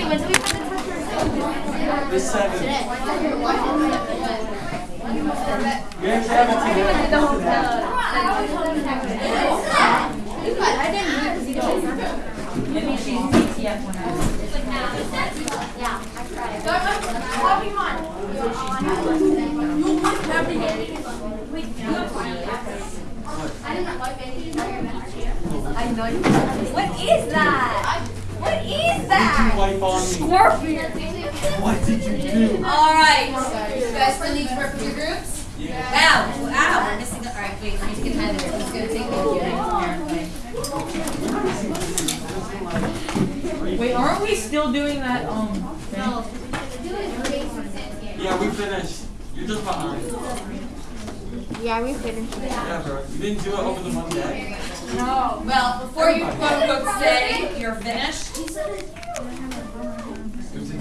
Wait, when did we put in for first? The I didn't know because you she's ETF when I was. Yeah, I know. What is Wipe on me. What did you do? All right. You guys still need to work with your groups? Yeah. Wow. Wow. We're missing. All right. Wait. Let me take a pen. Who's gonna take the apparently? Wait, aren't we still doing that, um, thing? Yeah, we finished. You're just behind. Yeah, we finished. Yeah, bro. You didn't do it over the Monday. No. Well, before you quote unquote say you're finished, It was a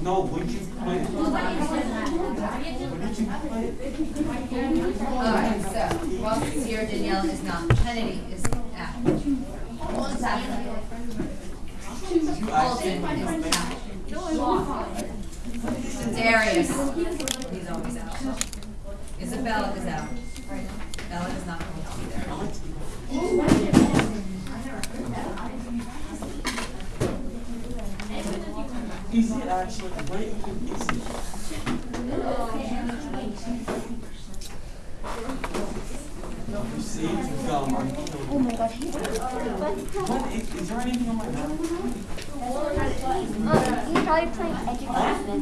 No, would you play? All right. So while Sierra Danielle is not, Kennedy is out. Bolton is out. Darius, he's always out. Isabella is out. Bella is not going to be there. Easy, actually. Wait, easy. You see, it's gum. I'm killing Oh my gosh. What is, is there anything on my map? Um, he's probably playing education.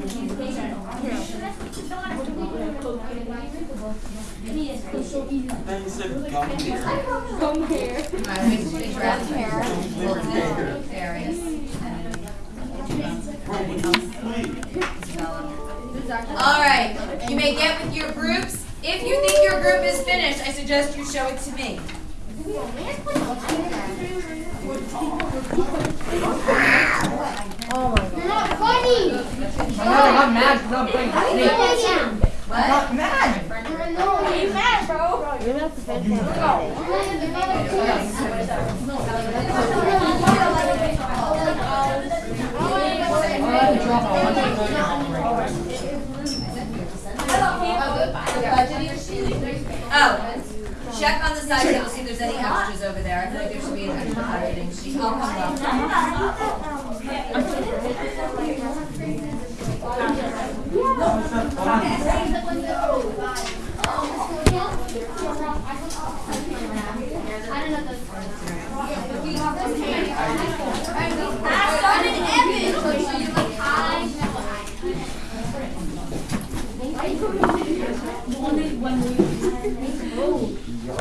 Then you said gum here. Come here. All right, wait, wait, All right, you may get with your groups. If you think your group is finished, I suggest you show it to me. Oh You're not funny. I know I got mad because I'm playing Snake. I What? got mad. You're annoying. mad, bro. You're not the best I Oh, check on the side table, see if there's any extras over there. I feel like there should be an extra budgeting sheet. I'll come up. I don't know Oh.